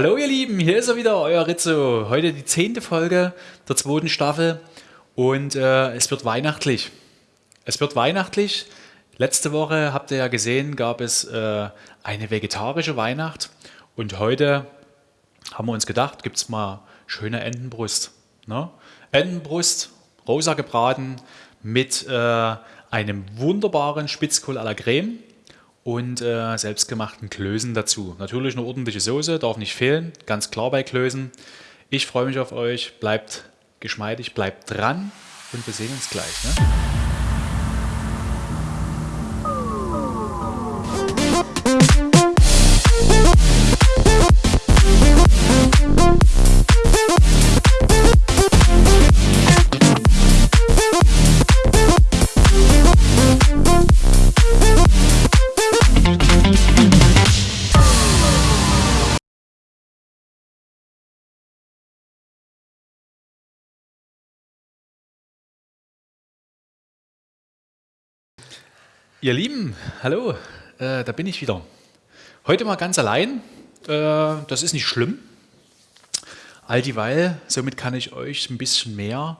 Hallo ihr Lieben, hier ist er wieder, euer Rizzo. Heute die zehnte Folge der zweiten Staffel und äh, es wird weihnachtlich. Es wird weihnachtlich. Letzte Woche, habt ihr ja gesehen, gab es äh, eine vegetarische Weihnacht und heute haben wir uns gedacht, gibt es mal schöne Entenbrust. Ne? Entenbrust, rosa gebraten mit äh, einem wunderbaren Spitzkohl à la Creme und äh, selbstgemachten Klößen dazu. Natürlich eine ordentliche Soße, darf nicht fehlen, ganz klar bei Klößen. Ich freue mich auf euch, bleibt geschmeidig, bleibt dran und wir sehen uns gleich. Ne? Ihr Lieben, hallo, äh, da bin ich wieder. Heute mal ganz allein, äh, das ist nicht schlimm. All dieweil, somit kann ich euch ein bisschen mehr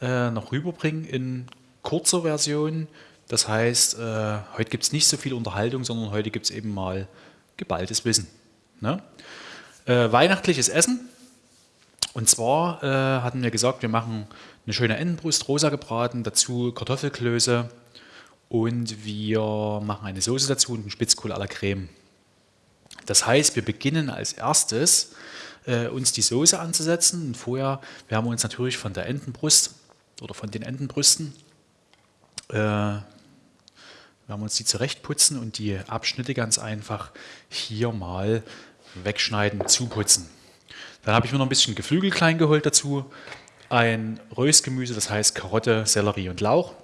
äh, noch rüberbringen in kurzer Version. Das heißt, äh, heute gibt es nicht so viel Unterhaltung, sondern heute gibt es eben mal geballtes Wissen. Ne? Äh, weihnachtliches Essen. Und zwar äh, hatten wir gesagt, wir machen eine schöne Entenbrust, rosa gebraten, dazu Kartoffelklöße, und wir machen eine Soße dazu und einen Spitzkohl à la Creme. Das heißt, wir beginnen als erstes äh, uns die Soße anzusetzen und vorher wir uns natürlich von der Entenbrust oder von den Entenbrüsten äh, wir uns die zurechtputzen und die Abschnitte ganz einfach hier mal wegschneiden, zuputzen. Dann habe ich mir noch ein bisschen Geflügel klein geholt dazu, ein Röstgemüse, das heißt Karotte, Sellerie und Lauch.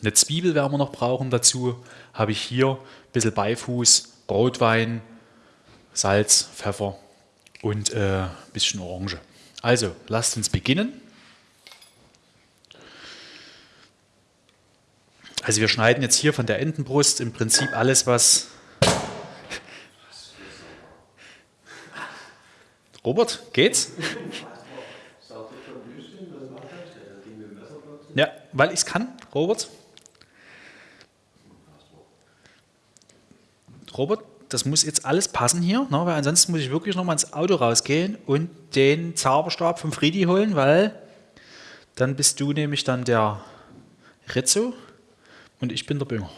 Eine Zwiebel werden wir noch brauchen dazu. Habe ich hier ein bisschen Beifuß, Rotwein, Salz, Pfeffer und äh, ein bisschen Orange. Also, lasst uns beginnen. Also wir schneiden jetzt hier von der Entenbrust im Prinzip alles, was... Robert, geht's? Ja, weil ich es kann, Robert. Robert, das muss jetzt alles passen hier, ne, weil ansonsten muss ich wirklich noch mal ins Auto rausgehen und den Zauberstab vom Friedi holen, weil dann bist du nämlich dann der Rizzo und ich bin der Bünger.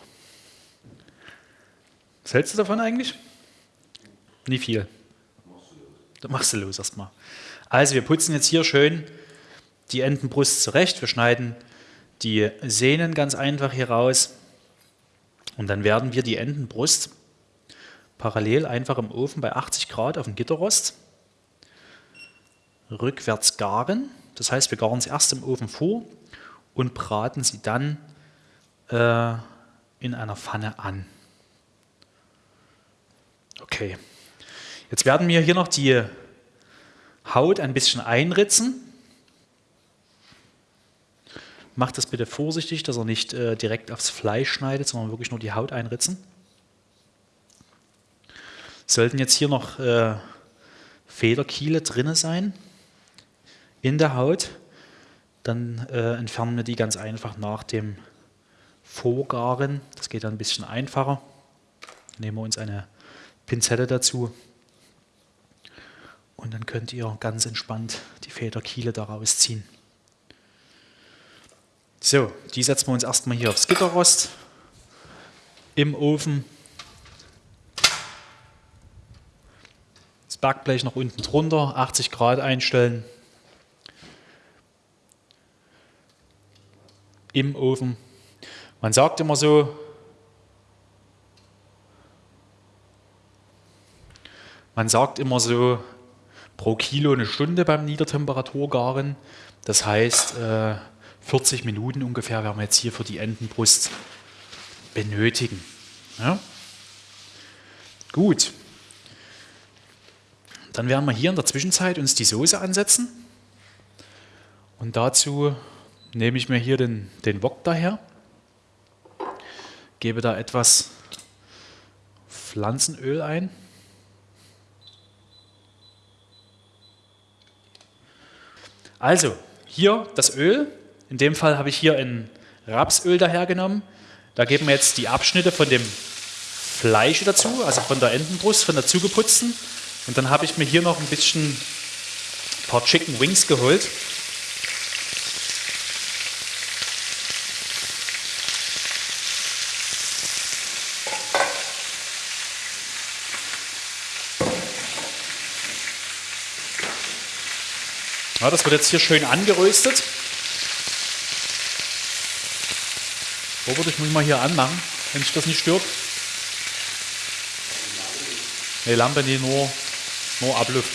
Was hältst du davon eigentlich? Nie viel. Da machst du los erstmal. Also wir putzen jetzt hier schön die Entenbrust zurecht. Wir schneiden die Sehnen ganz einfach hier raus und dann werden wir die Entenbrust parallel einfach im Ofen bei 80 Grad auf dem Gitterrost rückwärts garen. Das heißt, wir garen sie erst im Ofen vor und braten sie dann äh, in einer Pfanne an. Okay, jetzt werden wir hier noch die Haut ein bisschen einritzen. Macht das bitte vorsichtig, dass er nicht äh, direkt aufs Fleisch schneidet, sondern wirklich nur die Haut einritzen. Sollten jetzt hier noch äh, Federkiele drin sein in der Haut, dann äh, entfernen wir die ganz einfach nach dem Vorgaren. Das geht dann ein bisschen einfacher. Nehmen wir uns eine Pinzette dazu und dann könnt ihr ganz entspannt die Federkiele daraus ziehen. So, die setzen wir uns erstmal hier aufs Gitterrost im Ofen Backblech nach unten drunter, 80 Grad einstellen. Im Ofen. Man sagt immer so, man sagt immer so pro Kilo eine Stunde beim Niedertemperaturgaren. Das heißt, 40 äh, Minuten ungefähr werden wir jetzt hier für die Entenbrust benötigen. Ja? Gut. Dann werden wir hier in der Zwischenzeit uns die Soße ansetzen. Und dazu nehme ich mir hier den, den Wok daher, gebe da etwas Pflanzenöl ein. Also, hier das Öl. In dem Fall habe ich hier ein Rapsöl dahergenommen. Da geben wir jetzt die Abschnitte von dem Fleisch dazu, also von der Entenbrust, von der zugeputzten. Und dann habe ich mir hier noch ein bisschen ein paar Chicken Wings geholt. Ja, das wird jetzt hier schön angeröstet. Robert, ich muss mal hier anmachen, wenn sich das nicht stört. Ne, Lampe, die nur, nur ablüft.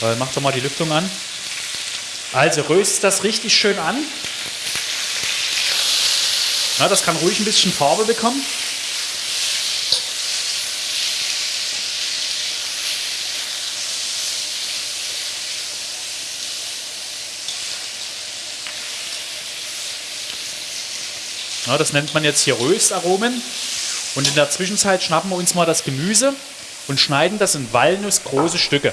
Weil mach doch mal die Lüftung an. Also röst das richtig schön an. Ja, das kann ruhig ein bisschen Farbe bekommen. Ja, das nennt man jetzt hier Röstaromen. Und in der Zwischenzeit schnappen wir uns mal das Gemüse und schneiden das in walnussgroße Stücke.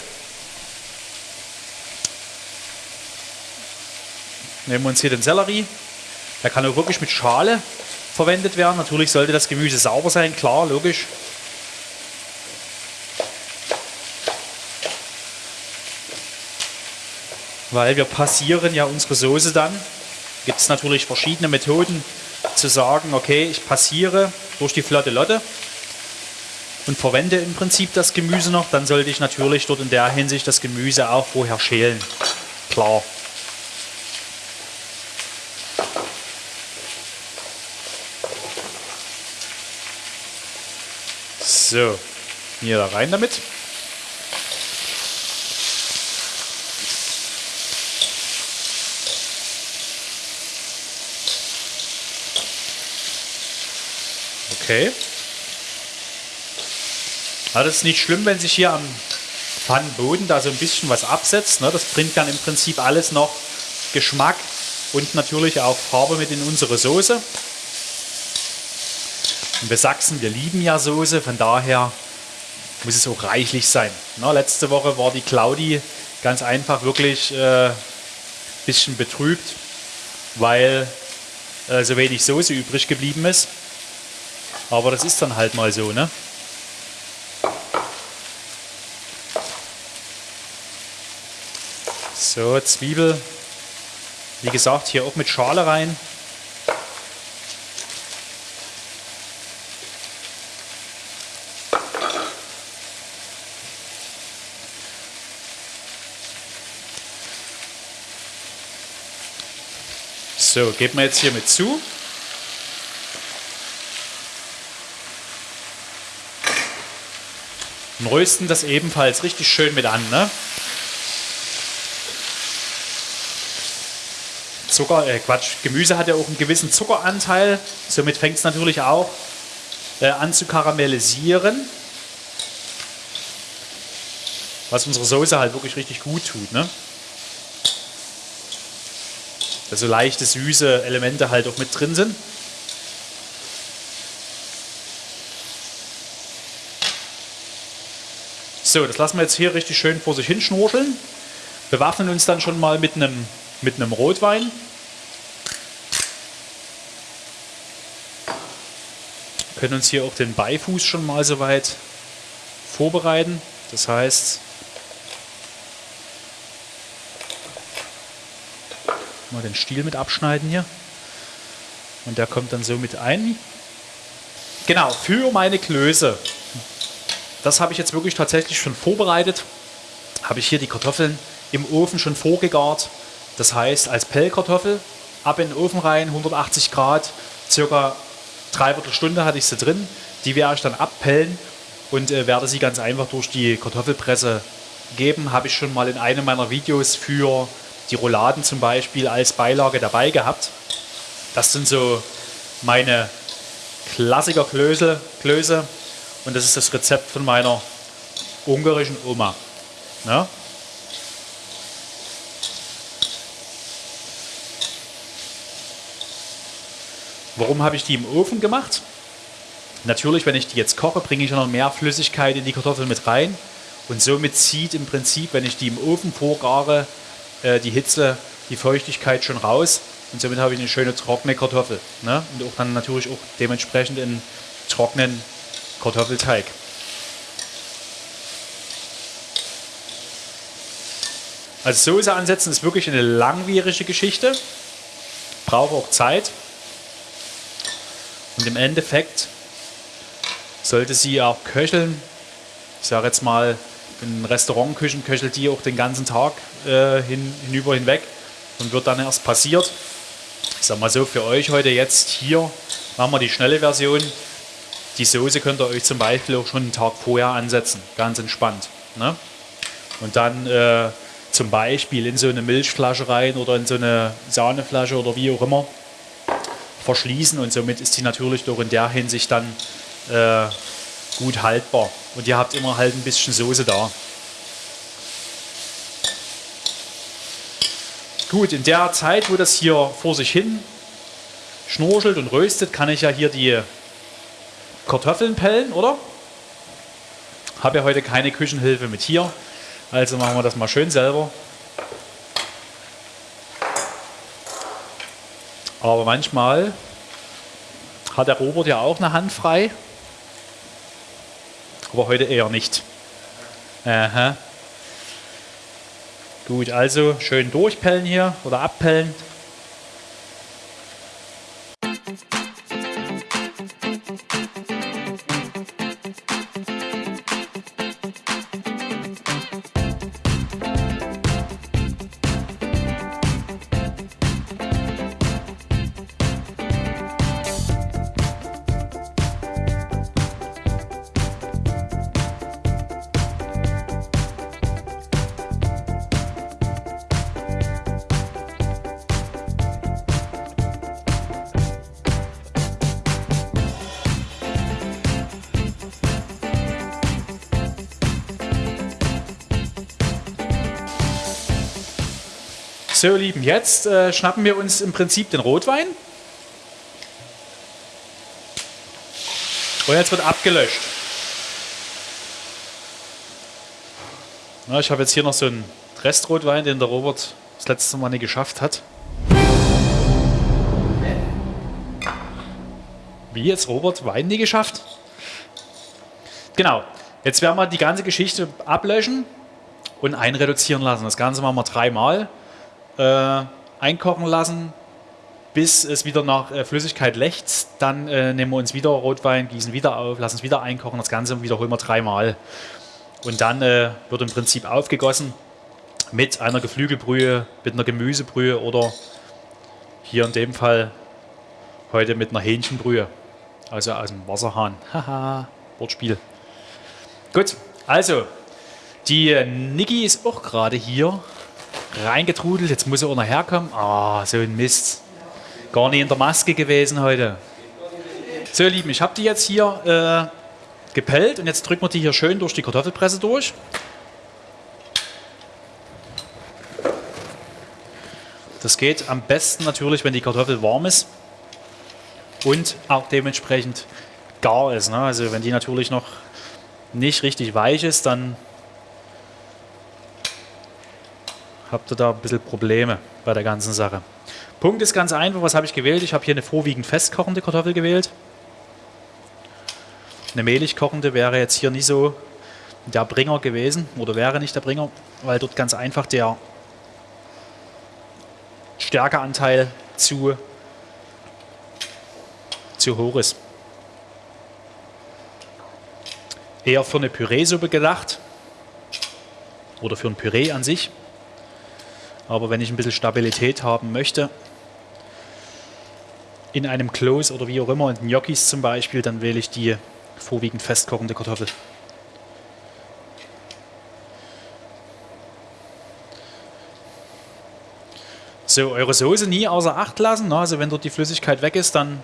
Nehmen wir uns hier den Sellerie. Der kann auch wirklich mit Schale verwendet werden. Natürlich sollte das Gemüse sauber sein, klar, logisch. Weil wir passieren ja unsere Soße dann. Gibt es natürlich verschiedene Methoden, zu sagen, okay, ich passiere durch die flotte Lotte und verwende im Prinzip das Gemüse noch, dann sollte ich natürlich dort in der Hinsicht das Gemüse auch vorher schälen. Klar. So, hier da rein damit. Okay. Ja, das ist nicht schlimm, wenn sich hier am Pfannenboden da so ein bisschen was absetzt. Ne? Das bringt dann im Prinzip alles noch Geschmack und natürlich auch Farbe mit in unsere Soße. Und wir Sachsen, wir lieben ja Soße, von daher muss es auch reichlich sein. Ne? Letzte Woche war die Claudi ganz einfach wirklich ein äh, bisschen betrübt, weil äh, so wenig Soße übrig geblieben ist. Aber das ist dann halt mal so, ne? So, Zwiebel. Wie gesagt, hier auch mit Schale rein. So, geben wir jetzt hier mit zu. und rösten das ebenfalls richtig schön mit an. Ne? Zucker, äh Quatsch, Gemüse hat ja auch einen gewissen Zuckeranteil, somit fängt es natürlich auch äh, an zu karamellisieren. Was unsere Soße halt wirklich richtig gut tut. Ne? Also leichte, süße Elemente halt auch mit drin sind. So, das lassen wir jetzt hier richtig schön vor sich hin schnurcheln. Bewaffnen uns dann schon mal mit einem, mit einem Rotwein. Können uns hier auch den Beifuß schon mal soweit vorbereiten. Das heißt, mal den Stiel mit abschneiden hier. Und der kommt dann so mit ein. Genau, für meine Klöße das habe ich jetzt wirklich tatsächlich schon vorbereitet. Habe ich hier die Kartoffeln im Ofen schon vorgegart. Das heißt, als Pellkartoffel ab in den Ofen rein, 180 Grad, circa dreiviertel Stunde hatte ich sie drin. Die werde ich dann abpellen und äh, werde sie ganz einfach durch die Kartoffelpresse geben. Habe ich schon mal in einem meiner Videos für die Rouladen zum Beispiel als Beilage dabei gehabt. Das sind so meine Klassiker-Klöße. Klöße. Und das ist das Rezept von meiner ungarischen Oma. Ja? Warum habe ich die im Ofen gemacht? Natürlich, wenn ich die jetzt koche, bringe ich noch mehr Flüssigkeit in die Kartoffeln mit rein. Und somit zieht im Prinzip, wenn ich die im Ofen vorgare, äh, die Hitze, die Feuchtigkeit schon raus. Und somit habe ich eine schöne trockene Kartoffel. Ne? Und auch dann natürlich auch dementsprechend einen trockenen Kartoffelteig. Also Soße ansetzen ist wirklich eine langwierige Geschichte. Braucht auch Zeit. Und im Endeffekt sollte sie auch köcheln. Ich sage jetzt mal, in Restaurantküchen köchelt die auch den ganzen Tag äh, hin, hinüber hinweg und wird dann erst passiert. Ich sage mal so, für euch heute jetzt hier machen wir die schnelle Version. Die Soße könnt ihr euch zum Beispiel auch schon einen Tag vorher ansetzen, ganz entspannt. Ne? Und dann äh, zum Beispiel in so eine Milchflasche rein oder in so eine Sahneflasche oder wie auch immer verschließen und somit ist die natürlich doch in der Hinsicht dann äh, gut haltbar. Und ihr habt immer halt ein bisschen Soße da. Gut, in der Zeit, wo das hier vor sich hin schnurchelt und röstet, kann ich ja hier die Kartoffeln pellen, oder? Habe ja heute keine Küchenhilfe mit hier. Also machen wir das mal schön selber. Aber manchmal hat der Robert ja auch eine Hand frei. Aber heute eher nicht. Aha. Gut, also schön durchpellen hier oder abpellen. So, ihr Lieben, jetzt äh, schnappen wir uns im Prinzip den Rotwein. Und jetzt wird abgelöscht. Na, ich habe jetzt hier noch so einen Restrotwein, den der Robert das letzte Mal nicht geschafft hat. Wie jetzt Robert Wein nie geschafft? Genau. Jetzt werden wir die ganze Geschichte ablöschen und einreduzieren lassen. Das Ganze machen wir dreimal äh, einkochen lassen, bis es wieder nach äh, Flüssigkeit lechzt. Dann äh, nehmen wir uns wieder Rotwein, gießen wieder auf, lassen es wieder einkochen. Das Ganze wiederholen wir dreimal. Und dann äh, wird im Prinzip aufgegossen mit einer Geflügelbrühe, mit einer Gemüsebrühe oder hier in dem Fall heute mit einer Hähnchenbrühe. Also aus dem Wasserhahn. Haha, Wortspiel. Gut, also die Niki ist auch gerade hier reingetrudelt. Jetzt muss er auch noch herkommen. Ah, oh, so ein Mist. Gar nicht in der Maske gewesen heute. So, ihr Lieben, ich habe die jetzt hier äh, gepellt und jetzt drücken wir die hier schön durch die Kartoffelpresse durch. Das geht am besten natürlich, wenn die Kartoffel warm ist und auch dementsprechend gar ist. Ne? Also wenn die natürlich noch nicht richtig weich ist, dann habt ihr da ein bisschen Probleme bei der ganzen Sache. Punkt ist ganz einfach, was habe ich gewählt? Ich habe hier eine vorwiegend festkochende Kartoffel gewählt. Eine mehlig kochende wäre jetzt hier nicht so der Bringer gewesen oder wäre nicht der Bringer, weil dort ganz einfach der Stärkeanteil zu, zu hoch ist. Eher für eine Püreesuppe gedacht oder für ein Püree an sich. Aber wenn ich ein bisschen Stabilität haben möchte, in einem Close oder wie auch immer, in Gnocchis zum Beispiel, dann wähle ich die vorwiegend festkochende Kartoffel. So, eure Soße nie außer Acht lassen. Also wenn dort die Flüssigkeit weg ist, dann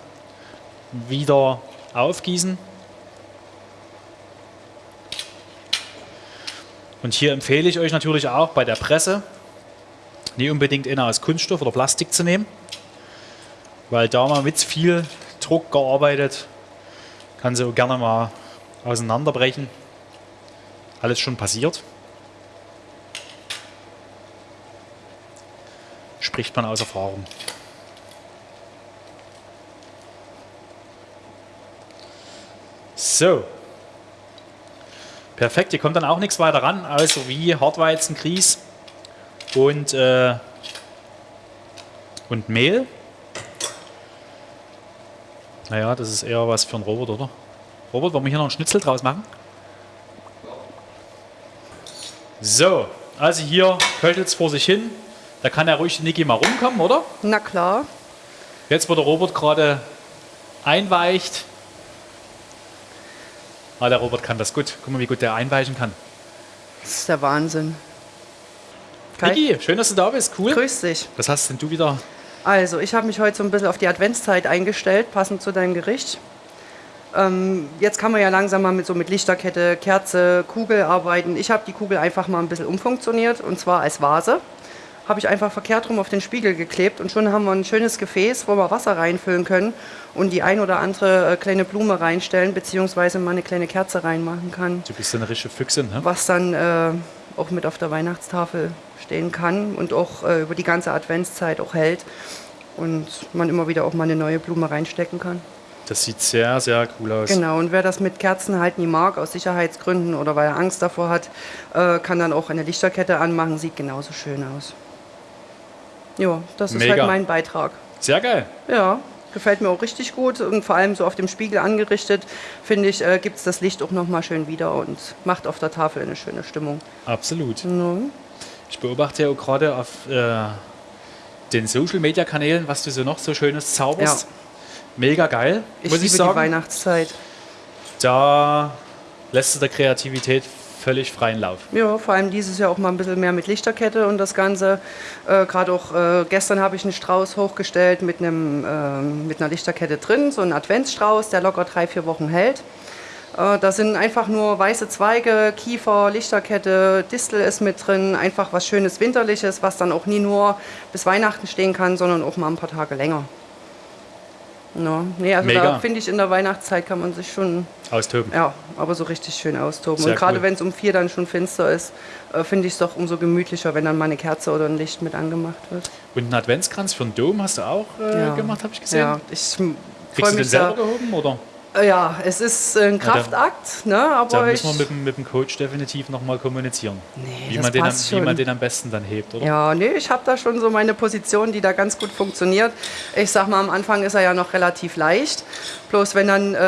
wieder aufgießen. Und hier empfehle ich euch natürlich auch bei der Presse, nicht unbedingt einer aus Kunststoff oder Plastik zu nehmen, weil da man mit viel Druck gearbeitet, kann sie auch gerne mal auseinanderbrechen. alles schon passiert. Spricht man aus Erfahrung. So. Perfekt, hier kommt dann auch nichts weiter ran, also wie Hartweizen, Grieß und, äh, und Mehl. Naja, das ist eher was für einen Robot, oder? Robert, wollen wir hier noch einen Schnitzel draus machen? So, also hier köchelt es vor sich hin. Da kann ja ruhig die Niki mal rumkommen, oder? Na klar. Jetzt, wo der Robert gerade einweicht. Ah, der Robert kann das gut. Guck mal, wie gut der einweichen kann. Das ist der Wahnsinn. Kai, Niki, schön, dass du da bist. Cool. grüß dich. Was hast denn du wieder? Also, ich habe mich heute so ein bisschen auf die Adventszeit eingestellt, passend zu deinem Gericht. Ähm, jetzt kann man ja langsam mal mit so mit Lichterkette, Kerze, Kugel arbeiten. Ich habe die Kugel einfach mal ein bisschen umfunktioniert und zwar als Vase. Habe ich einfach verkehrt rum auf den Spiegel geklebt und schon haben wir ein schönes Gefäß, wo wir Wasser reinfüllen können und die ein oder andere äh, kleine Blume reinstellen, beziehungsweise mal eine kleine Kerze reinmachen kann. Du bist eine richtige Füchsin, ne? was dann äh, auch mit auf der Weihnachtstafel stehen kann und auch äh, über die ganze Adventszeit auch hält und man immer wieder auch mal eine neue Blume reinstecken kann. Das sieht sehr, sehr cool aus. Genau, und wer das mit Kerzen halt nie mag, aus Sicherheitsgründen oder weil er Angst davor hat, äh, kann dann auch eine Lichterkette anmachen, sieht genauso schön aus. Ja, das ist Mega. halt mein Beitrag. Sehr geil. Ja, gefällt mir auch richtig gut und vor allem so auf dem Spiegel angerichtet, finde ich, äh, gibt es das Licht auch nochmal schön wieder und macht auf der Tafel eine schöne Stimmung. Absolut. Ja. Ich beobachte ja auch gerade auf äh, den Social Media Kanälen, was du so noch so Schönes zauberst. Ja. Mega geil, Ich muss liebe ich die sagen. Weihnachtszeit. Da lässt du der Kreativität völlig freien Lauf. Ja, vor allem dieses Jahr auch mal ein bisschen mehr mit Lichterkette und das Ganze. Äh, Gerade auch äh, gestern habe ich einen Strauß hochgestellt mit, einem, ähm, mit einer Lichterkette drin, so ein Adventsstrauß, der locker drei, vier Wochen hält. Äh, da sind einfach nur weiße Zweige, Kiefer, Lichterkette, Distel ist mit drin, einfach was Schönes Winterliches, was dann auch nie nur bis Weihnachten stehen kann, sondern auch mal ein paar Tage länger. Ja, nee, also Mega. da finde ich, in der Weihnachtszeit kann man sich schon Austoben. ja, aber so richtig schön austoben. Sehr und gerade cool. wenn es um vier dann schon finster ist, äh, finde ich es doch umso gemütlicher, wenn dann mal eine Kerze oder ein Licht mit angemacht wird. Und einen Adventskranz für den Dom hast du auch äh, Ja. gemacht, habe ich gesehen. Ja, ich m- Kriegst freue du den mich selber gehoben oder? Ja, es ist ein Kraftakt, ne, Da aber ich, müssen wir mit, dem- mit dem Coach definitiv nochmal kommunizieren. Nee, wie, man den am, wie man den am besten dann hebt, oder? ja, nee, ich habe da schon so meine Position, die da ganz gut funktioniert. Ich sag mal, am Anfang ist er ja noch relativ leicht. Bloß wenn dann äh,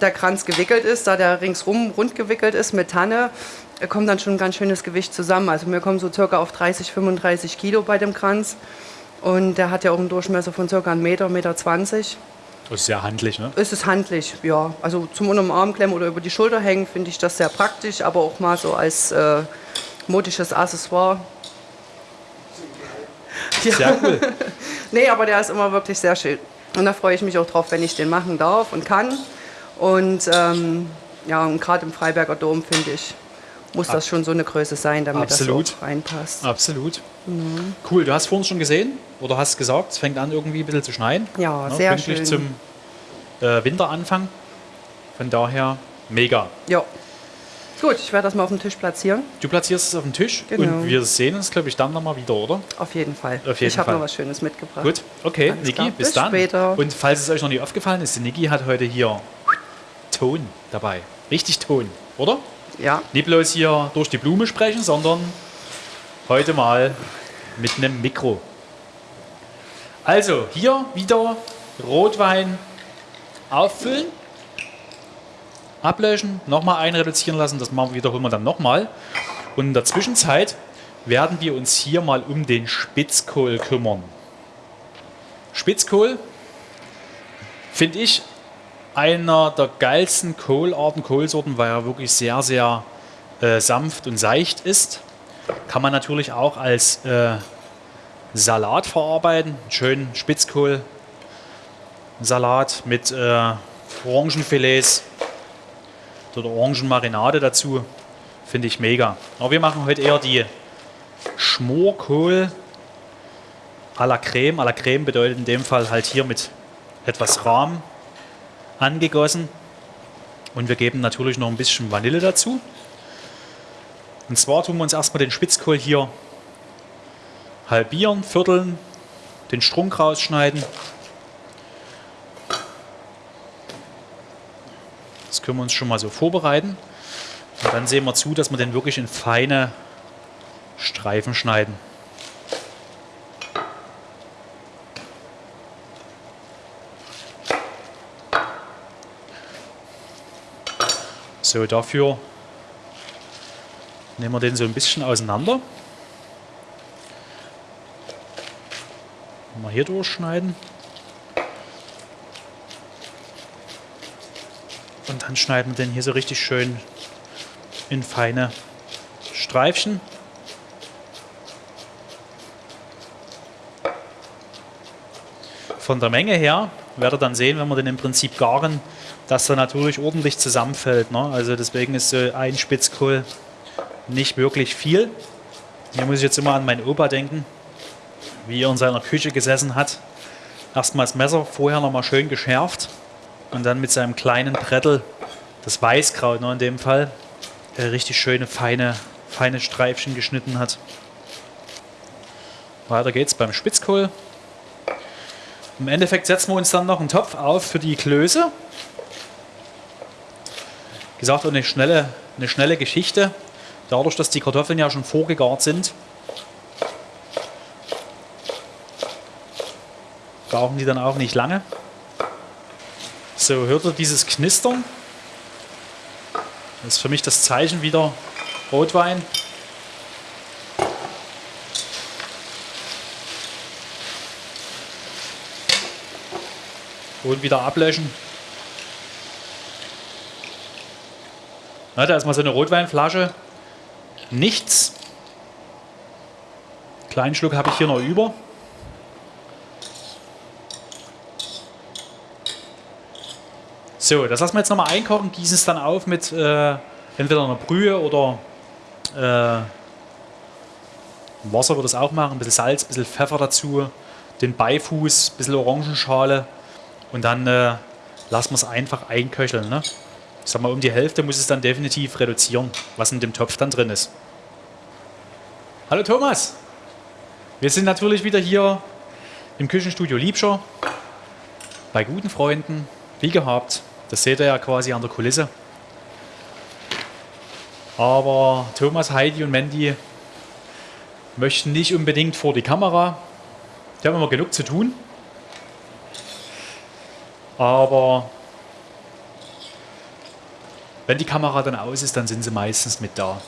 der Kranz gewickelt ist, da der ringsrum rund gewickelt ist mit Tanne, äh, kommt dann schon ein ganz schönes Gewicht zusammen. Also wir kommen so circa auf 30, 35 Kilo bei dem Kranz. Und der hat ja auch einen Durchmesser von circa 1 Meter, Meter 20. Das ist sehr handlich, ne? Es ist handlich, ja. Also zum unterm Arm klemmen oder über die Schulter hängen finde ich das sehr praktisch, aber auch mal so als äh, modisches Accessoire. Ja. Sehr cool. Nee, aber der ist immer wirklich sehr schön. Und da freue ich mich auch drauf, wenn ich den machen darf und kann. Und ähm, ja, und gerade im Freiberger Dom finde ich, muss das schon so eine Größe sein, damit Absolut. das so reinpasst. Absolut. Cool, du hast vorhin schon gesehen oder hast gesagt, es fängt an irgendwie ein bisschen zu schneien. Ja, ne? sehr Pünktlich schön. zum äh, Winteranfang. Von daher mega. Ja. Gut, ich werde das mal auf den Tisch platzieren. Du platzierst es auf den Tisch Genau. und wir sehen uns, glaube ich, dann nochmal wieder, oder? Auf jeden Fall. Auf jeden ich habe noch was Schönes mitgebracht. Gut, okay, Alles Niki, bis, Bis dann. später. Und falls es euch noch nicht aufgefallen ist, Niki hat heute hier Ton dabei. Richtig Ton, oder? Ja. Nicht bloß hier durch die Blume sprechen, sondern heute mal mit einem Mikro. Also, hier wieder Rotwein auffüllen, ablöschen, nochmal einreduzieren lassen, das machen, wiederholen wir dann nochmal. Und in der Zwischenzeit werden wir uns hier mal um den Spitzkohl kümmern. Spitzkohl finde ich einer der geilsten Kohlarten, Kohlsorten, weil er wirklich sehr, sehr äh, sanft und seicht ist. Kann man natürlich auch als äh, Salat verarbeiten. Schön Spitzkohl. Salat mit äh, Orangenfilets oder Orangenmarinade dazu. Finde ich mega. Aber wir machen heute eher die Schmorkohl à la Creme. À la Creme bedeutet in dem Fall halt hier mit etwas Rahm angegossen. Und wir geben natürlich noch ein bisschen Vanille dazu. Und zwar tun wir uns erstmal den Spitzkohl hier halbieren, vierteln, den Strunk rausschneiden. Das können wir uns schon mal so vorbereiten. Und dann sehen wir zu, dass wir den wirklich in feine Streifen schneiden. So, dafür nehmen wir den so ein bisschen auseinander. Mal hier durchschneiden. Und dann schneiden wir den hier so richtig schön in feine Streifchen. Von der Menge her werdet ihr dann sehen, wenn wir den im Prinzip garen, dass er natürlich ordentlich zusammenfällt. Ne? Also deswegen ist so ein Spitzkohl nicht wirklich viel. Hier muss ich jetzt immer an meinen Opa denken, wie er in seiner Küche gesessen hat. Erstmal das Messer vorher nochmal schön geschärft und dann mit seinem kleinen Brettel, das Weißkraut ne, in dem Fall, richtig schöne feine, feine Streifchen geschnitten hat. Weiter geht's beim Spitzkohl. Im Endeffekt setzen wir uns dann noch einen Topf auf für die Klöße gesagt, eine schnelle, eine schnelle Geschichte. Dadurch, dass die Kartoffeln ja schon vorgegart sind, brauchen die dann auch nicht lange. So, hört ihr dieses Knistern? Das ist für mich das Zeichen wieder Rotwein. Und wieder ablöschen. Na, da ist mal so eine Rotweinflasche. Nichts. Kleinen Schluck habe ich hier noch über. So, das lassen wir jetzt nochmal einkochen, gießen es dann auf mit äh, entweder einer Brühe oder äh, Wasser würde es auch machen, ein bisschen Salz, ein bisschen Pfeffer dazu, den Beifuß, ein bisschen Orangenschale und dann äh, lassen wir es einfach einköcheln. Ne? Ich sag mal, um die Hälfte muss es dann definitiv reduzieren, was in dem Topf dann drin ist. Hallo Thomas! Wir sind natürlich wieder hier im Küchenstudio Liebscher bei guten Freunden, wie gehabt. Das seht ihr ja quasi an der Kulisse. Aber Thomas, Heidi und Mandy möchten nicht unbedingt vor die Kamera. Die haben immer genug zu tun. Aber wenn die Kamera dann aus ist, dann sind sie meistens mit da.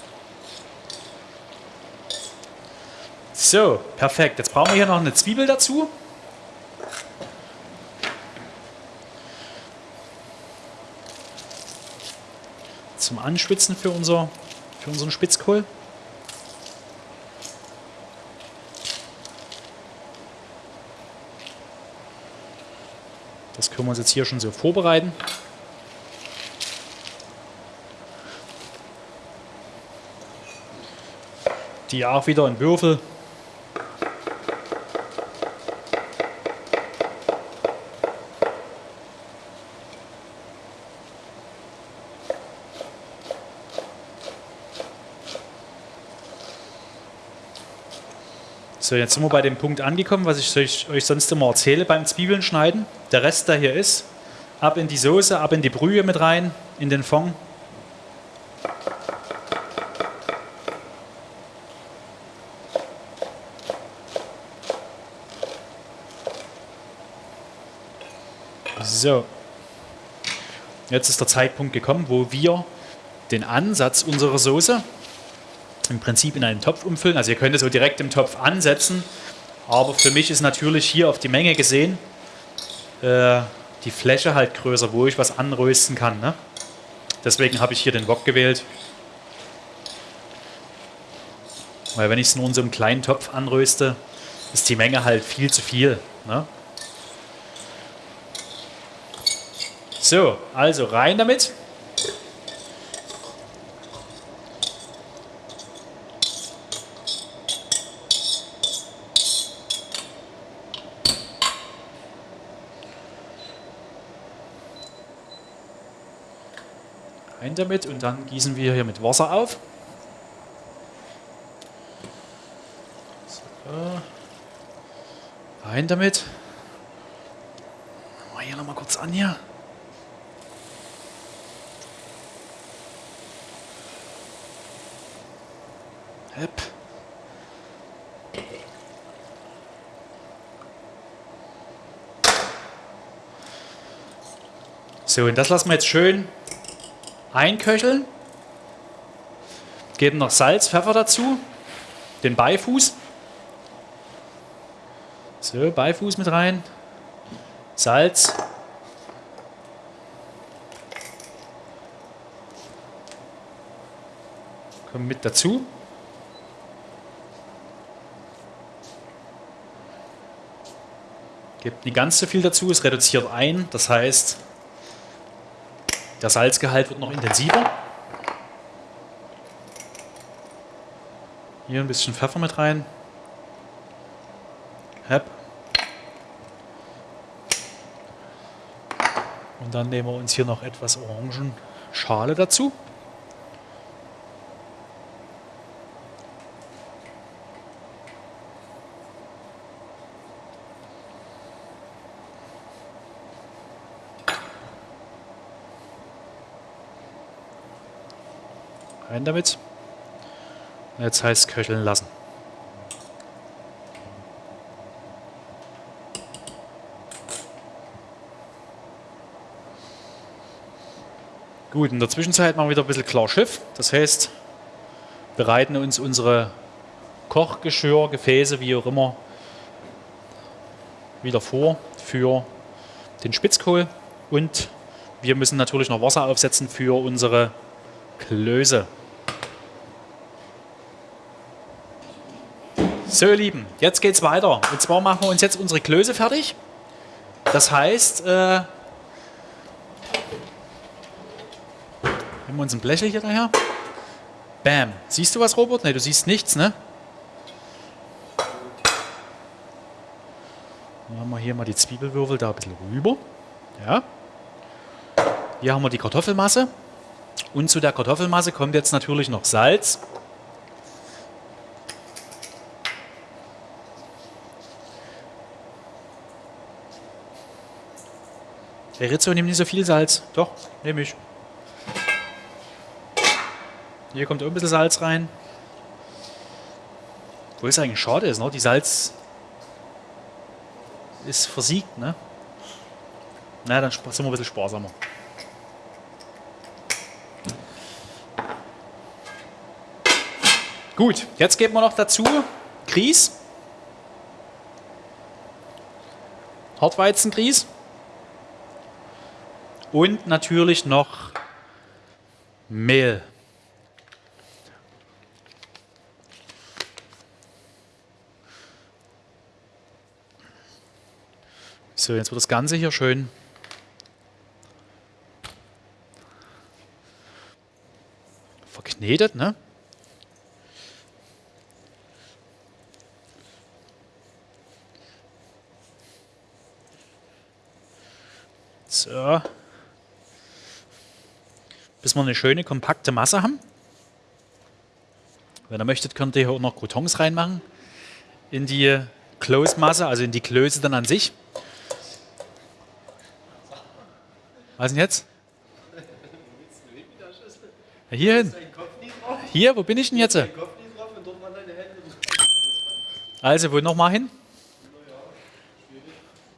So, perfekt. Jetzt brauchen wir hier noch eine Zwiebel dazu. Zum Anschwitzen für, unser, für unseren Spitzkohl. Das können wir uns jetzt hier schon so vorbereiten. Die auch wieder in Würfel. So, jetzt sind wir bei dem Punkt angekommen, was ich euch, sonst immer erzähle beim Zwiebeln schneiden. Der Rest, der hier ist, ab in die Soße, ab in die Brühe mit rein, in den Fond. So, jetzt ist der Zeitpunkt gekommen, wo wir den Ansatz unserer Soße im Prinzip in einen Topf umfüllen. Also ihr könnt es so direkt im Topf ansetzen, aber für mich ist natürlich hier auf die Menge gesehen äh, die Fläche halt größer, wo ich was anrösten kann. Ne? Deswegen habe ich hier den Wok gewählt. Weil wenn ich es nur in so einem kleinen Topf anröste, ist die Menge halt viel zu viel. Ne? So, also rein damit. Rein damit und dann gießen wir hier mit Wasser auf. So. Rein damit. Mal hier nochmal kurz an hier. Hepp. So, und das lassen wir jetzt schön einköcheln. Geben noch Salz, Pfeffer dazu, den Beifuß. So, Beifuß mit rein. Salz. Kommt mit dazu. Gebt nicht ganz so viel dazu, es reduziert ein. Das heißt, der Salzgehalt wird noch intensiver. Hier ein bisschen Pfeffer mit rein. Hep. Und dann nehmen wir uns hier noch etwas Orangenschale dazu. Rein damit. Jetzt heißt köcheln lassen. Gut, in der Zwischenzeit machen wir wieder ein bisschen klar Schiff. Das heißt, bereiten uns unsere Kochgeschirr, Gefäße, wie auch immer, wieder vor für den Spitzkohl. Und wir müssen natürlich noch Wasser aufsetzen für unsere Klöße. So, ihr Lieben, jetzt geht's weiter. Und zwar machen wir uns jetzt unsere Klöße fertig. Das heißt, äh, nehmen wir uns ein Blechel hier daher. Bam. Siehst du was, Robert? Ne, du siehst nichts, ne? Dann haben wir hier mal die Zwiebelwürfel da ein bisschen rüber. Ja. Hier haben wir die Kartoffelmasse. Und zu der Kartoffelmasse kommt jetzt natürlich noch Salz. Der Rizzo nimmt nicht so viel Salz. Doch, nehme ich. Hier kommt auch ein bisschen Salz rein. Wo es eigentlich schade ist, ne? Die Salz ist versiegt, ne? Na, dann sind wir ein bisschen sparsamer. Gut, jetzt geben wir noch dazu Grieß. Hartweizengrieß. Und natürlich noch Mehl. So, jetzt wird das Ganze hier schön verknetet, ne? So. Bis wir eine schöne, kompakte Masse haben. Wenn ihr möchtet, könnt ihr hier auch noch Croutons reinmachen. In die Close-Masse, also in die Klöße dann an sich. Was denn jetzt? Hier hin. Hier, wo bin ich denn jetzt? Also, wo nochmal hin?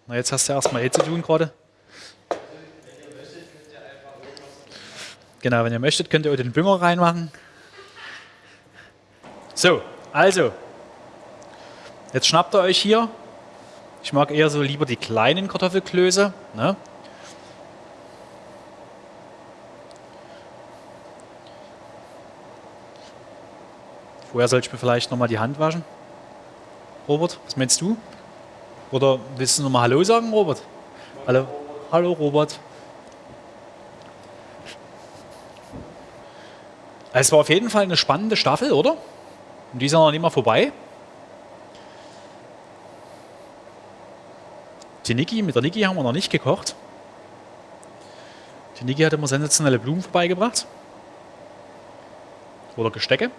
Na, jetzt hast du erstmal eh zu tun gerade. Genau, wenn ihr möchtet, könnt ihr auch den Bünger reinmachen. So, also. Jetzt schnappt ihr euch hier. Ich mag eher so lieber die kleinen Kartoffelklöße. Ne? Vorher sollte ich mir vielleicht nochmal die Hand waschen. Robert, was meinst du? Oder willst du nochmal Hallo sagen, Robert? Hallo, Hallo Robert. Es war auf jeden Fall eine spannende Staffel, oder? Und die ist ja noch nicht mal vorbei. Die Niki, mit der Niki haben wir noch nicht gekocht. Die Niki hat immer sensationelle Blumen vorbeigebracht. Oder Gestecke.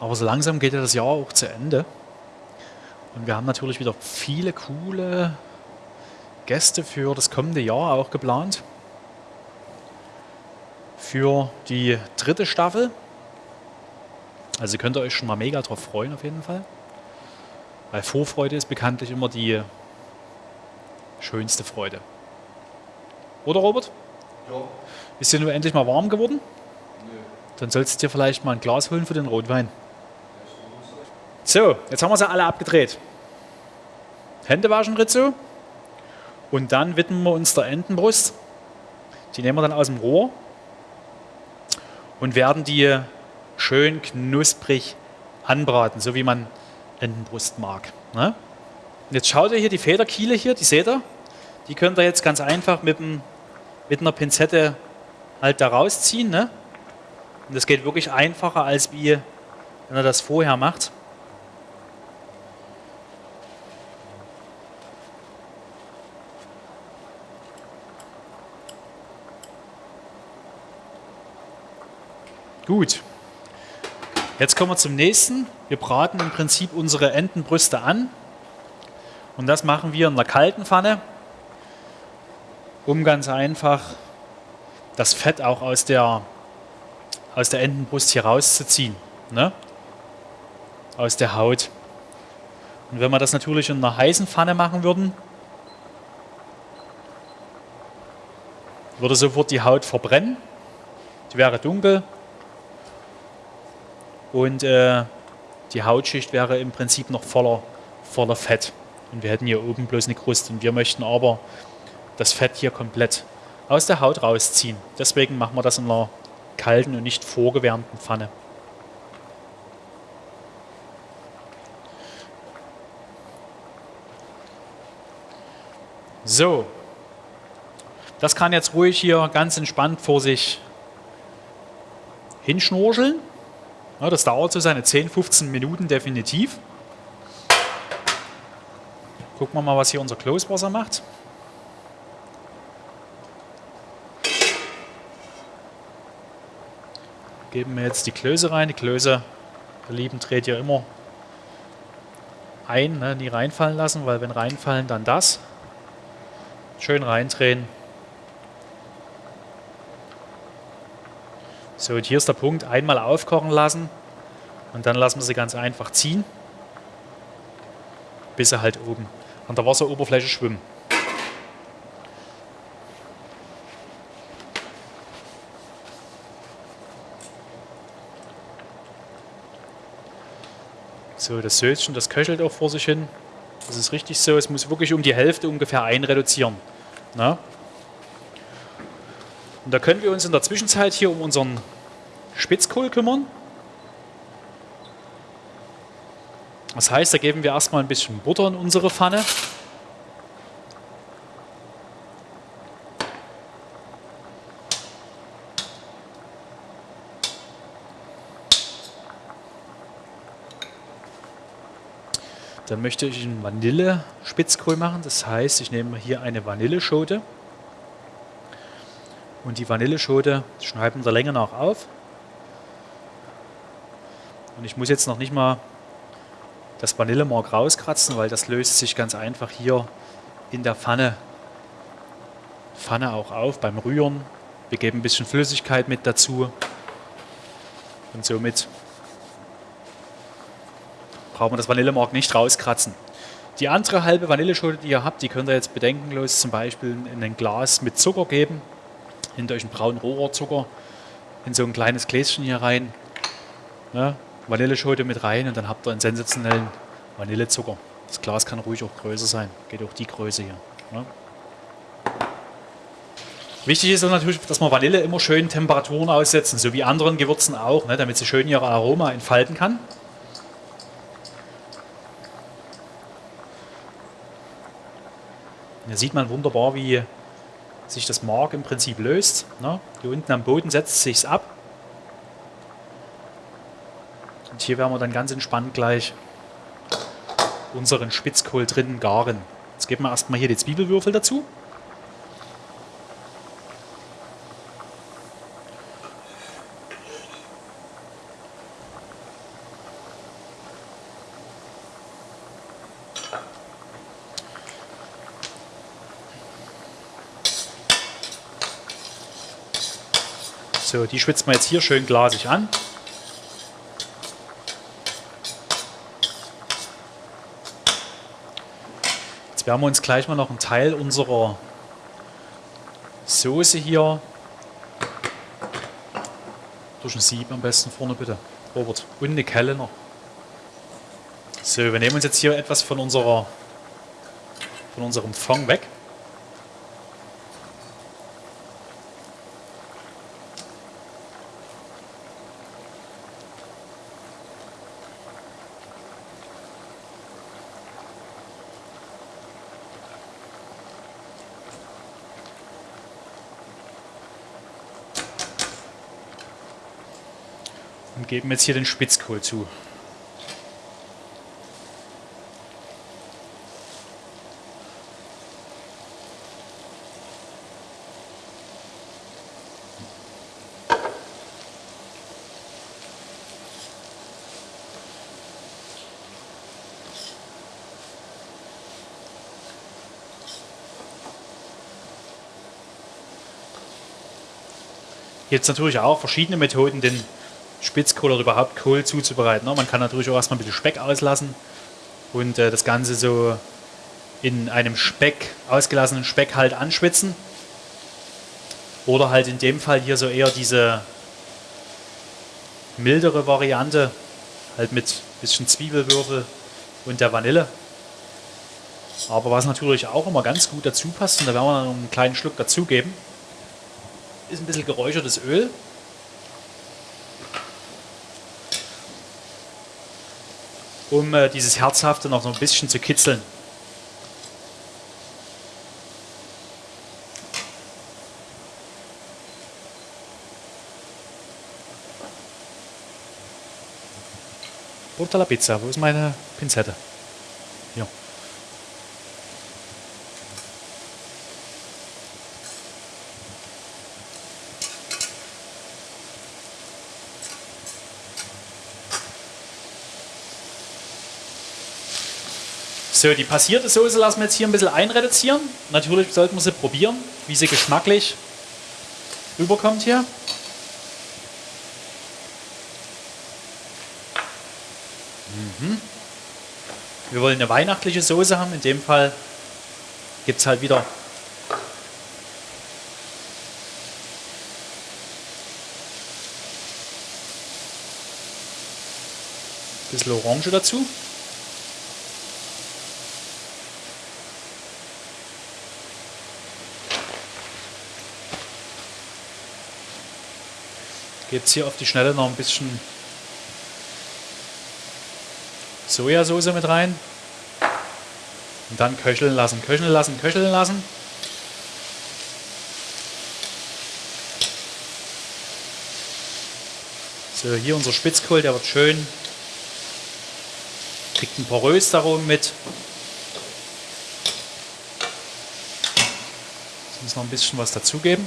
Aber so langsam geht ja das Jahr auch zu Ende. Und wir haben natürlich wieder viele coole Gäste für das kommende Jahr auch geplant. Für die dritte Staffel. Also könnt ihr euch schon mal mega drauf freuen auf jeden Fall. Weil Vorfreude ist bekanntlich immer die schönste Freude. Oder Robert? Ja. Ist dir nur endlich mal warm geworden? Dann sollst du dir vielleicht mal ein Glas holen für den Rotwein. So, jetzt haben wir sie alle abgedreht. Hände waschen, Rizzo. Und dann widmen wir uns der Entenbrust. Die nehmen wir dann aus dem Rohr und werden die schön knusprig anbraten, so wie man Entenbrust mag. Ne? Jetzt schaut ihr hier die Federkiele hier, die seht ihr. Die könnt ihr jetzt ganz einfach mit, dem, mit einer Pinzette halt da rausziehen. Ne? Und das geht wirklich einfacher, als wie wenn ihr das vorher macht. Gut. Jetzt kommen wir zum nächsten. Wir braten im Prinzip unsere Entenbrüste an. Und das machen wir in einer kalten Pfanne, um ganz einfach das Fett auch aus der, aus der Entenbrust hier rauszuziehen. Ne? Aus der Haut. Und wenn wir das natürlich in einer heißen Pfanne machen würden, würde sofort die Haut verbrennen. Die wäre dunkel, und äh, die Hautschicht wäre im Prinzip noch voller, voller Fett. Und wir hätten hier oben bloß eine Kruste. Und wir möchten aber das Fett hier komplett aus der Haut rausziehen. Deswegen machen wir das in einer kalten und nicht vorgewärmten Pfanne. So, das kann jetzt ruhig hier ganz entspannt vor sich hinschnurscheln. Das dauert so seine 10, 15 Minuten definitiv. Gucken wir mal, was hier unser Kloswasser macht. Geben wir jetzt die Klöße rein. Die Klöße, ihr Lieben, dreht ihr immer ein, ne? nie reinfallen lassen, weil wenn reinfallen, dann das. Schön reindrehen. So, und hier ist der Punkt, einmal aufkochen lassen und dann lassen wir sie ganz einfach ziehen, bis sie halt oben an der Wasseroberfläche schwimmen. So, das Söschen, das köchelt auch vor sich hin. Das ist richtig so. Es muss wirklich um die Hälfte ungefähr einreduzieren. Na? Und da können wir uns in der Zwischenzeit hier um unseren Spitzkohl kümmern. Das heißt, da geben wir erstmal ein bisschen Butter in unsere Pfanne. Dann möchte ich einen Vanille-Spitzkohl machen. Das heißt, ich nehme hier eine Vanilleschote. Und die Vanilleschote schneiden wir der Länge nach auf. Und ich muss jetzt noch nicht mal das Vanillemark rauskratzen, weil das löst sich ganz einfach hier in der Pfanne, Pfanne auch auf beim Rühren. Wir geben ein bisschen Flüssigkeit mit dazu und somit brauchen wir das Vanillemark nicht rauskratzen. Die andere halbe Vanilleschote, die ihr habt, die könnt ihr jetzt bedenkenlos zum Beispiel in ein Glas mit Zucker geben hinter euch einen braunen Rohrzucker in so ein kleines Gläschen hier rein. Ne? Vanilleschote mit rein und dann habt ihr einen sensationellen Vanillezucker. Das Glas kann ruhig auch größer sein. Geht auch die Größe hier. Ne? Wichtig ist natürlich, dass man Vanille immer schön Temperaturen aussetzen, so wie anderen Gewürzen auch, ne, damit sie schön ihr Aroma entfalten kann. Hier sieht man wunderbar, wie sich das Mark im Prinzip löst. Ne? Hier unten am Boden setzt sich ab gehabt. Hier werden wir dann ganz entspannt gleich unseren Spitzkohl drinnen garen. Jetzt geben wir erstmal hier die Zwiebelwürfel dazu. So, die schwitzen wir jetzt hier schön glasig an. Wir uns gleich mal noch einen Teil unserer Soße hier durch ein Sieb am besten vorne bitte, Robert. Und eine Kelle noch. So, wir nehmen uns jetzt hier etwas von unserer von unserem Fond weg. Geben jetzt hier den Spitzkohl zu. Jetzt natürlich auch verschiedene Methoden, den Spitzkohl oder überhaupt Kohl zuzubereiten. Ne? Man kann natürlich auch erstmal ein bisschen Speck auslassen und äh, das Ganze so in einem Speck, ausgelassenen Speck halt anschwitzen. Oder halt in dem Fall hier so eher diese mildere Variante, halt mit ein bisschen Zwiebelwürfel und der Vanille. Aber was natürlich auch immer ganz gut dazu passt, und da werden wir noch einen kleinen Schluck dazugeben, ist ein bisschen geräuchertes Öl. Um äh, dieses Herzhafte noch so ein bisschen zu kitzeln. Porta la Pizza, wo ist meine Pinzette? So, die passierte Soße lassen wir jetzt hier ein bisschen einreduzieren. Natürlich sollten wir sie probieren, wie sie geschmacklich rüberkommt hier. Mhm. Wir wollen eine weihnachtliche Soße haben. In dem Fall gibt es halt wieder ein bisschen Orange dazu. Jetzt hier auf die Schnelle noch ein bisschen Sojasauce mit rein. Und dann köcheln lassen, köcheln lassen, köcheln lassen. So, hier unser Spitzkohl, der wird schön. Kriegt ein porös darum mit. Jetzt muss noch ein bisschen was dazugeben.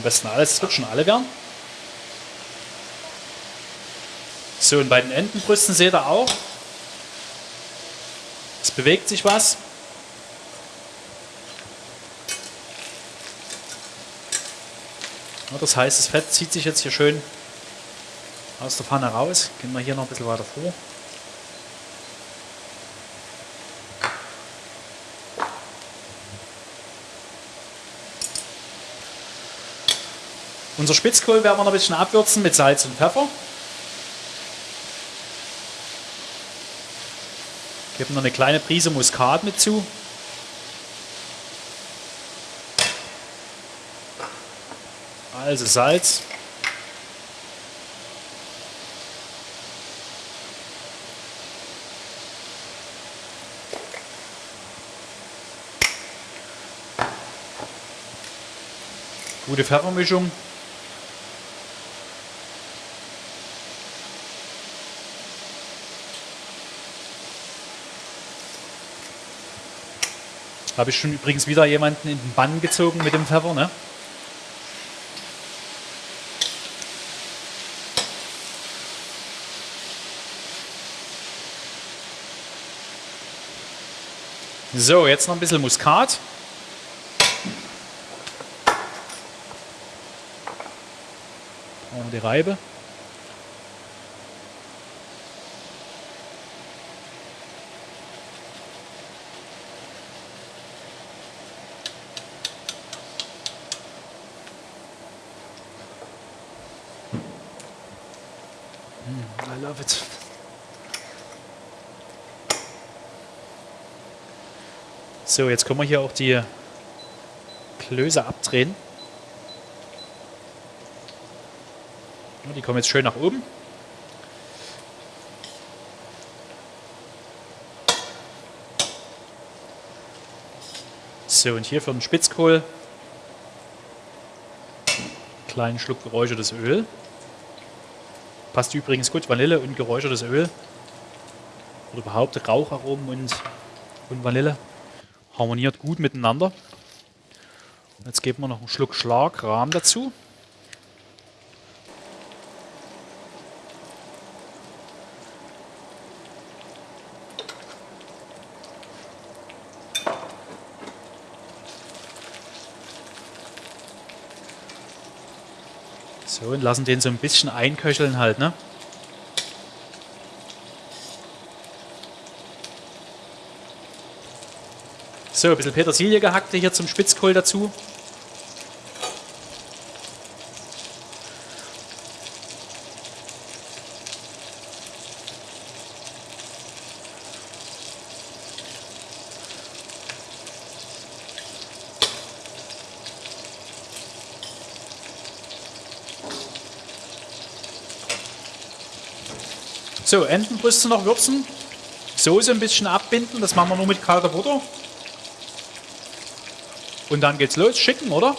Am besten alles, es wird schon alle werden. So, und bei den Entenbrüsten seht ihr auch, es bewegt sich was. Das heißt, das Fett zieht sich jetzt hier schön aus der Pfanne raus. Gehen wir hier noch ein bisschen weiter vor. Unser Spitzkohl werden wir noch ein bisschen abwürzen mit Salz und Pfeffer. Geben noch eine kleine Prise Muskat mit zu. Also Salz. Gute Pfeffermischung. habe ich schon übrigens wieder jemanden in den Bann gezogen mit dem Pfeffer. Ne? So, jetzt noch ein bisschen Muskat. Und die Reibe. So, jetzt können wir hier auch die Klöße abdrehen. Die kommen jetzt schön nach oben. So, und hier für den Spitzkohl kleinen Schluck geräuchertes Öl. Passt übrigens gut, Vanille und geräuchertes Öl. Oder überhaupt Raucharomen und, und Vanille. Harmoniert gut miteinander. Jetzt geben wir noch einen Schluck Schlagrahm dazu. So, und lassen den so ein bisschen einköcheln halt, ne? So, ein bisschen Petersilie gehackte hier zum Spitzkohl dazu. So, Entenbrüste noch würzen. Soße ein bisschen abbinden. Das machen wir nur mit kalter Butter. Und dann geht's los. Schicken, oder?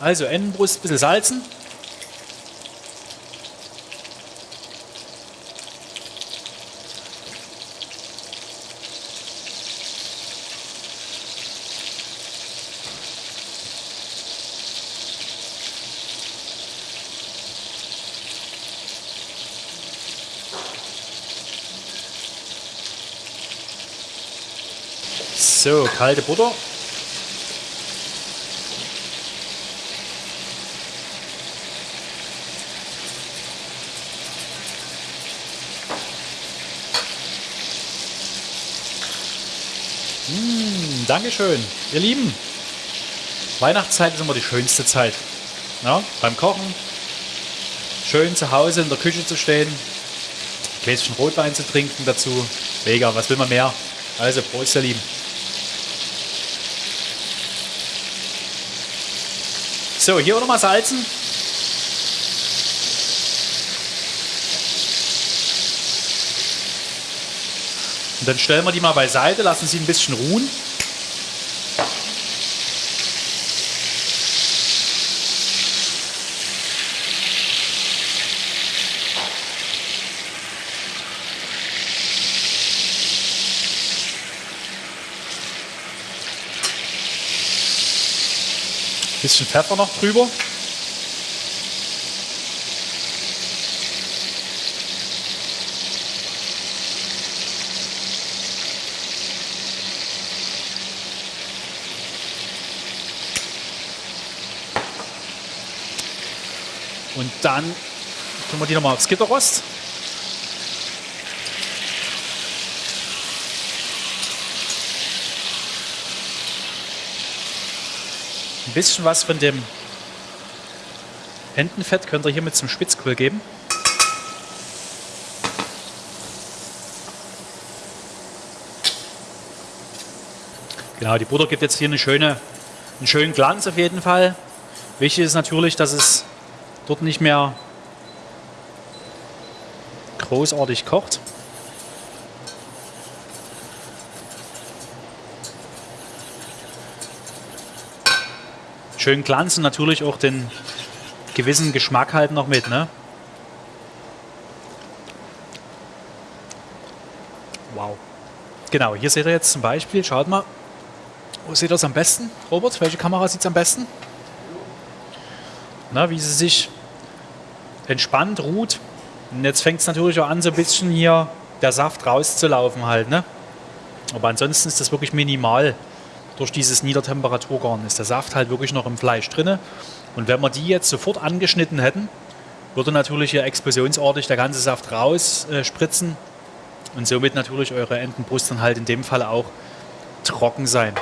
Also Entenbrust ein bisschen salzen. So, kalte Butter. Mmh, Dankeschön, ihr Lieben. Weihnachtszeit ist immer die schönste Zeit. Ja, beim Kochen, schön zu Hause in der Küche zu stehen, ein Gläschen Rotwein zu trinken dazu. Mega, was will man mehr? Also, Prost, ihr Lieben. So, hier auch nochmal salzen. Und dann stellen wir die mal beiseite, lassen sie ein bisschen ruhen. Bisschen Pfeffer noch drüber. Und dann tun wir die nochmal aufs Gitterrost. Ein bisschen was von dem Entenfett könnt ihr hier mit zum Spitzkohl geben. Genau, die Butter gibt jetzt hier eine schöne, einen schönen Glanz auf jeden Fall. Wichtig ist natürlich, dass es dort nicht mehr großartig kocht. Schön Glanz und natürlich auch den gewissen Geschmack halt noch mit. Ne? Wow. Genau, hier seht ihr jetzt zum Beispiel, schaut mal, wo seht ihr es am besten? Robert, welche Kamera sieht es am besten? Na, wie sie sich entspannt ruht. Und jetzt fängt es natürlich auch an, so ein bisschen hier der Saft rauszulaufen halt. Ne? Aber ansonsten ist das wirklich minimal. Durch dieses Niedertemperaturgarn ist der Saft halt wirklich noch im Fleisch drin. Und wenn wir die jetzt sofort angeschnitten hätten, würde natürlich hier explosionsartig der ganze Saft raus äh, spritzen und somit natürlich eure Entenbrust dann halt in dem Fall auch trocken sein.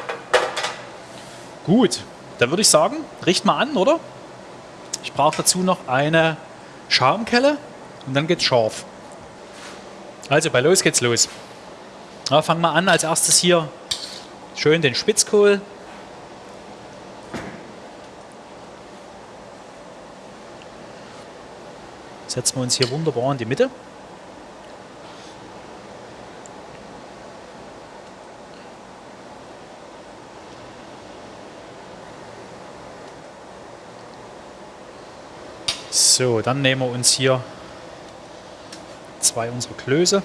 Gut, dann würde ich sagen, richt mal an, oder? Ich brauche dazu noch eine Schaumkelle und dann geht's scharf. Also bei los geht's los. Ja, fangen wir an als erstes hier schön den Spitzkohl. Setzen wir uns hier wunderbar in die Mitte. So, dann nehmen wir uns hier zwei unserer Klöße.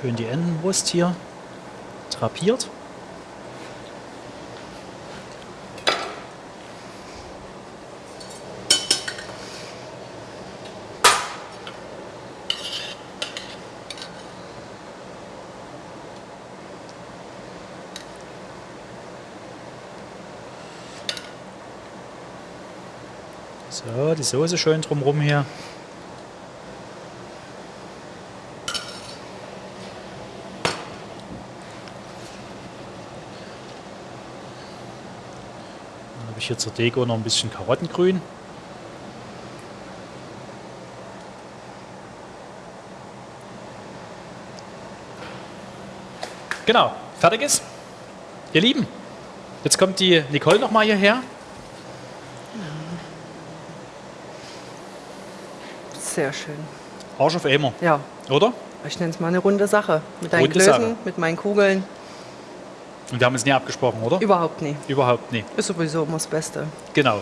Schön die Entenbrust hier drapiert. So, die Soße schön drumherum hier. Dann habe ich hier zur Deko noch ein bisschen Karottengrün. Genau, fertig ist. Ihr Lieben, jetzt kommt die Nicole noch mal hierher. Sehr schön. Arsch auf Eimer, Ja, oder? ich nenne es mal eine runde Sache. Mit deinen Runde Klößen, Sache. mit meinen Kugeln. Und wir haben es nie abgesprochen, oder? Überhaupt nie. Überhaupt nie. Ist sowieso immer das Beste. Genau.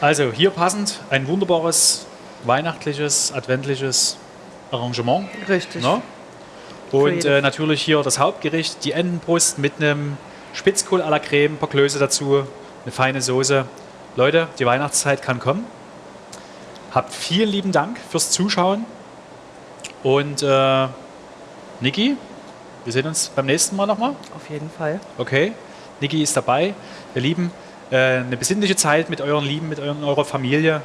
Also hier passend ein wunderbares weihnachtliches, adventliches Arrangement. Richtig. Ne? Und äh, natürlich hier das Hauptgericht, die Entenbrust mit einem Spitzkohl à la Creme, ein paar Klöße dazu, eine feine Soße. Leute, die Weihnachtszeit kann kommen. Habt vielen lieben Dank fürs Zuschauen. Und äh, Niki, wir sehen uns beim nächsten Mal nochmal. Auf jeden Fall. Okay, Niki ist dabei. Ihr Lieben, äh, eine besinnliche Zeit mit euren Lieben, mit euren, eurer Familie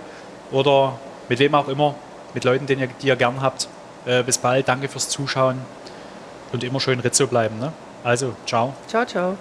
oder mit wem auch immer, mit Leuten, den ihr, die ihr gern habt. Äh, bis bald, danke fürs Zuschauen und immer schön Rizzo bleiben. Ne? Also, ciao. Ciao, ciao.